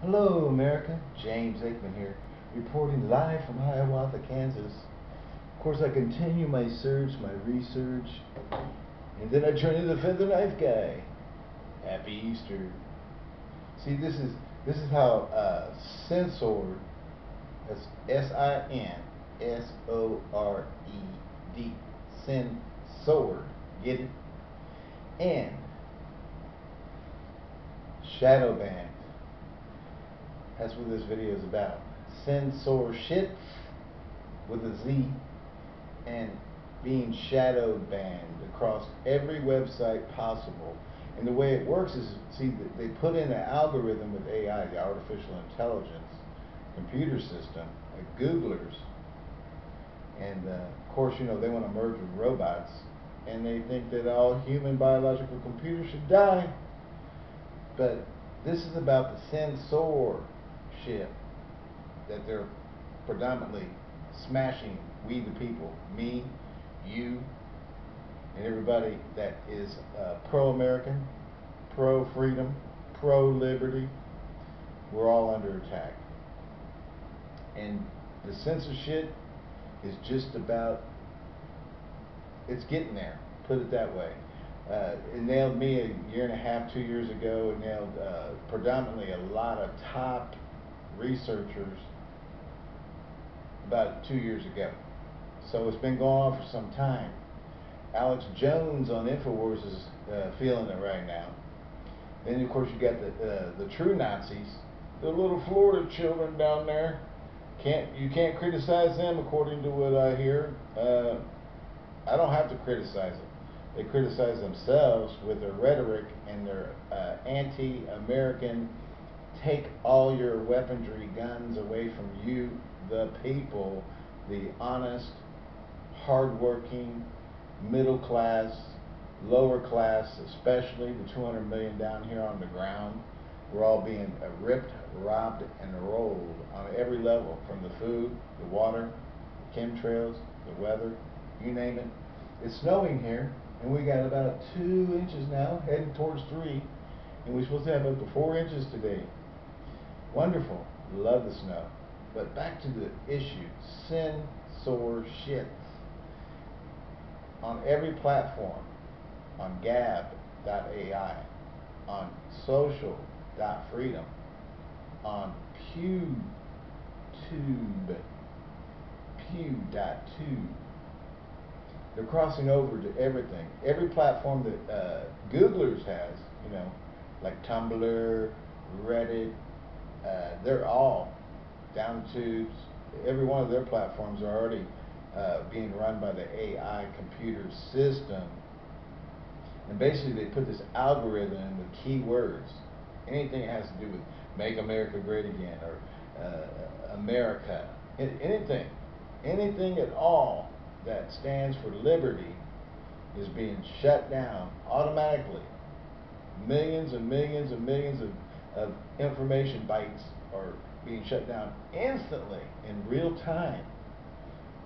Hello, America. James Aikman here, reporting live from Hiawatha, Kansas. Of course, I continue my search, my research, and then I turn into the feather knife guy. Happy Easter. See, this is this is how uh, censor, that's S-I-N S-O-R-E-D, censor, get it? And shadow banned that's what this video is about. Censorship with a Z and being shadow banned across every website possible. And the way it works is, see, they put in an algorithm with AI, the artificial intelligence computer system, like Googlers. And uh, of course, you know, they want to merge with robots. And they think that all human biological computers should die. But this is about the censor shit that they're predominantly smashing we the people, me, you, and everybody that is uh, pro-American, pro-freedom, pro-liberty, we're all under attack. And the censorship is just about, it's getting there, put it that way. Uh, it nailed me a year and a half, two years ago. It nailed uh, predominantly a lot of top researchers about two years ago. So it's been going on for some time. Alex Jones on Infowars is uh, feeling it right now. Then of course you got the uh, the true Nazis, the little Florida children down there. Can't you can't criticize them according to what I hear. Uh, I don't have to criticize them. They criticize themselves with their rhetoric and their uh, anti-American take all your weaponry, guns away from you, the people, the honest, hardworking, middle class, lower class, especially the 200 million down here on the ground. We're all being ripped, robbed, and rolled on every level, from the food, the water, the chemtrails, the weather, you name it. It's snowing here, and we got about two inches now, heading towards three, and we're supposed to have up to four inches today. Wonderful. Love the snow. But back to the issue. Censorship. On every platform, on gab.ai, on social.freedom, on PewTube, Pew.tube. They're crossing over to everything. Every platform that uh, Googlers has, you know, like Tumblr, Reddit, uh, they're all down to every one of their platforms are already uh, being run by the AI computer system. And basically, they put this algorithm with keywords. Anything that has to do with make America great again or uh, America, anything, anything at all that stands for liberty is being shut down automatically. Millions and millions and millions of of information bytes are being shut down instantly in real time.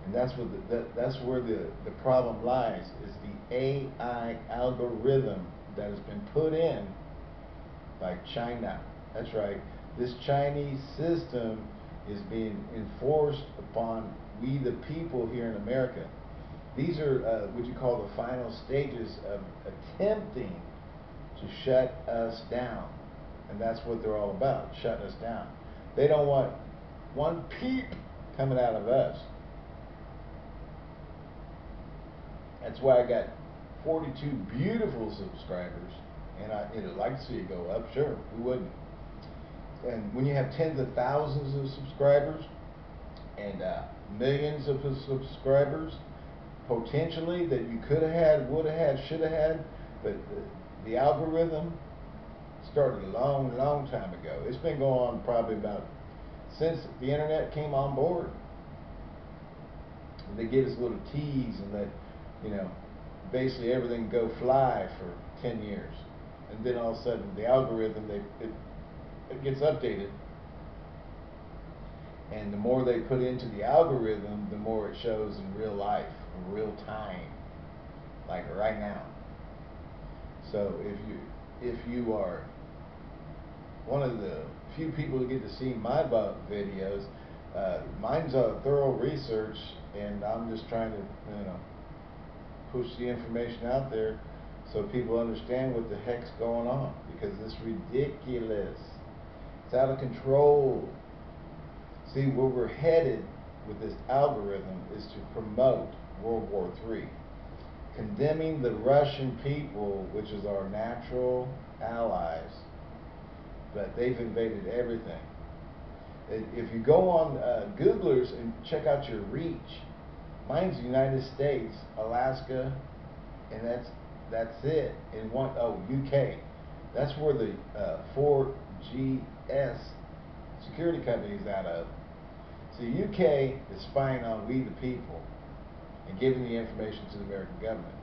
And that's what the, that, that's where the, the problem lies is the AI algorithm that has been put in by China. That's right. This Chinese system is being enforced upon we the people here in America. These are uh, what you call the final stages of attempting to shut us down. And that's what they're all about, shutting us down. They don't want one peep coming out of us. That's why I got 42 beautiful subscribers, and I, would like to see it go up. Sure, we wouldn't. And when you have tens of thousands of subscribers and uh, millions of subscribers, potentially that you could have had, would have had, should have had, but the, the algorithm started a long, long time ago. It's been going on probably about since the internet came on board. They give us little teas and let, you know, basically everything go fly for 10 years. And then all of a sudden the algorithm, they, it, it gets updated. And the more they put into the algorithm, the more it shows in real life, in real time, like right now. So if you if you are one of the few people who get to see my videos. Uh, mine's a thorough research, and I'm just trying to, you know, push the information out there so people understand what the heck's going on because it's ridiculous. It's out of control. See, where we're headed with this algorithm is to promote World War III, condemning the Russian people, which is our natural allies, but they've invaded everything. If you go on uh, Googlers and check out your reach, mine's United States, Alaska, and that's that's it. In one oh UK, that's where the uh, 4GS security company is out of. So UK is spying on we the people and giving the information to the American government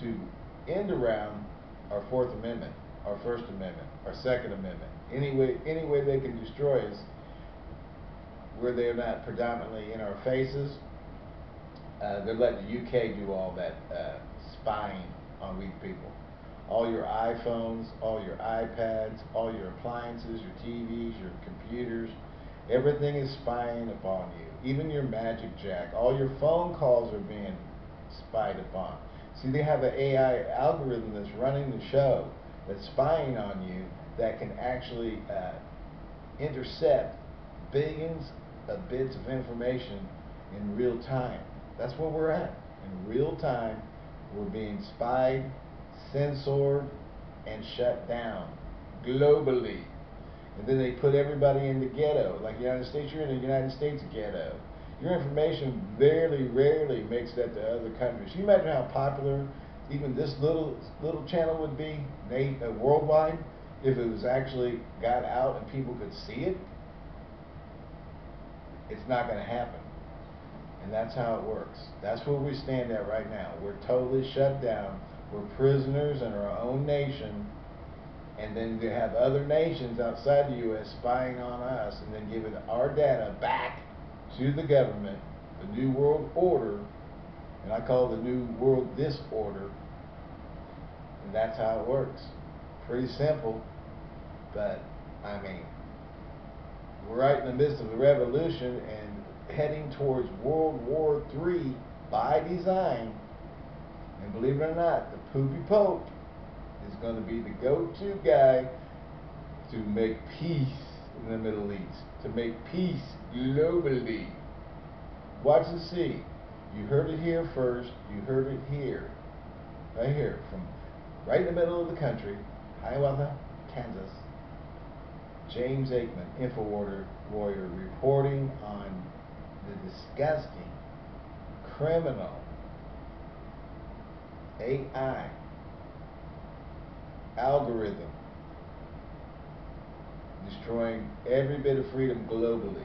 to end around our Fourth Amendment, our First Amendment, our Second Amendment. Any way, any way they can destroy us where they're not predominantly in our faces, uh, they're letting the UK do all that uh, spying on we people. All your iPhones, all your iPads, all your appliances, your TVs, your computers, everything is spying upon you. Even your Magic Jack, all your phone calls are being spied upon. See, they have an AI algorithm that's running the show that's spying on you that can actually uh, intercept billions of bits of information in real time. That's where we're at. In real time, we're being spied, censored, and shut down globally. And then they put everybody in the ghetto. Like the United States, you're in the United States ghetto. Your information very rarely makes that to other countries. Can you imagine how popular even this little little channel would be uh, worldwide if it was actually got out and people could see it? It's not going to happen. And that's how it works. That's where we stand at right now. We're totally shut down. We're prisoners in our own nation. And then to have other nations outside the U.S. spying on us and then giving our data back to the government, the New World Order, and I call the New World Disorder. And that's how it works. Pretty simple, but I mean, we're right in the midst of a revolution and heading towards World War III by design. And believe it or not, the poopy pope is going to be the go-to guy to make peace in the Middle East, to make peace globally. Watch and see. You heard it here first. You heard it here. Right here. From right in the middle of the country, Hiawatha, Kansas. James Aikman, InfoWarrior warrior, reporting on the disgusting, criminal AI algorithm destroying every bit of freedom globally.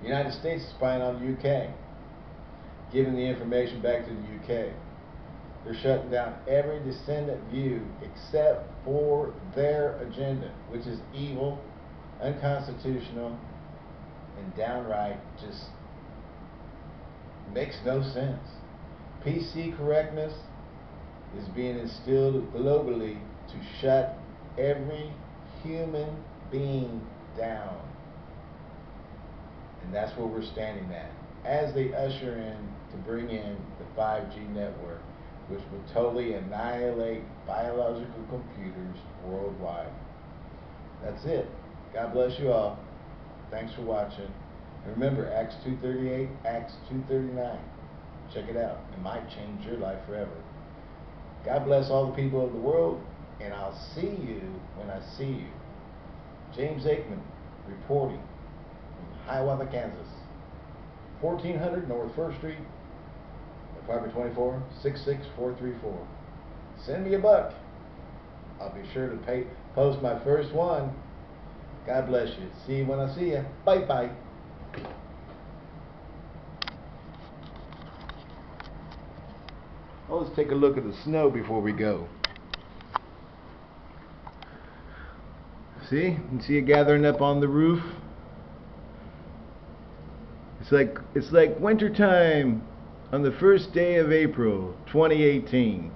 The United States is spying on the UK, giving the information back to the UK. They're shutting down every dissident view except for their agenda, which is evil, unconstitutional, and downright just makes no sense. PC correctness is being instilled globally to shut every human being down. And that's where we're standing at. As they usher in to bring in the 5G network, which would totally annihilate biological computers worldwide. That's it. God bless you all. Thanks for watching. And remember, Acts 2.38, Acts 2.39. Check it out. It might change your life forever. God bless all the people of the world, and I'll see you when I see you. James Aikman reporting from Hiawatha, Kansas. 1400 North 1st Street, Apartment 24, 66434. Send me a buck. I'll be sure to pay, post my first one. God bless you. See you when I see you. Bye bye. Well, let's take a look at the snow before we go. See? You see it gathering up on the roof? It's like it's like wintertime on the first day of April 2018.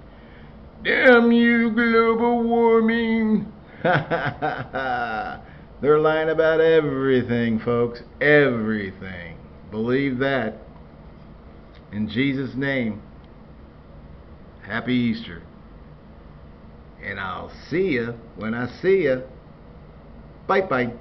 Damn you, global warming! Ha ha ha ha! They're lying about everything, folks. Everything. Believe that. In Jesus' name, Happy Easter. And I'll see you when I see you. Bye bye.